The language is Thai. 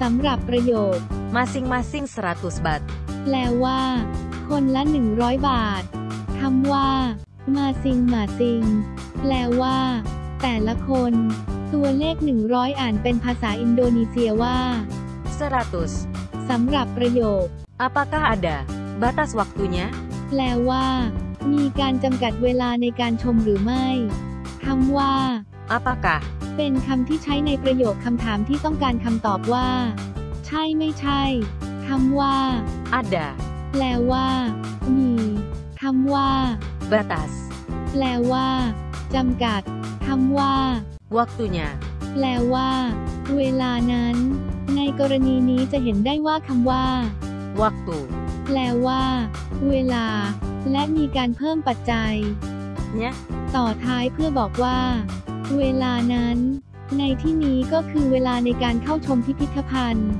สำหรับประโยค masing-masing 100 bat. แปลว่า คนละ 100 บาทคำว่า มาซิงมาซิง แปลว่า แต่ละคน ตัวเลข 100 อ่านเป็นภาษาอินโดนีเซียว่า 100. สำหรับประโยค Apakah ada batas waktunya? แปลว่า มีการจำกัดเวลาในการชมหรือไม่คำว่า Apakah เป็นคำที่ใช้ในประโยคคำถามที่ต้องการคำตอบว่า ใช่ไม่ใช่คำว่า ada แปลว่า มีคำว่า batas แปลว่าจำกัดคำว่า waktunya? แปลว่า เวลานั้น ในกรณีนี้จะเห็นได้ว่าคำว่า Waktu แปลว่า เวลา และมีการเพิ่มปัจจัย nya ต่อท้ายเพื่อบอกว่า เวลานั้น ในที่นี้ก็คือเวลาในการเข้าชมพิพิธภัณฑ์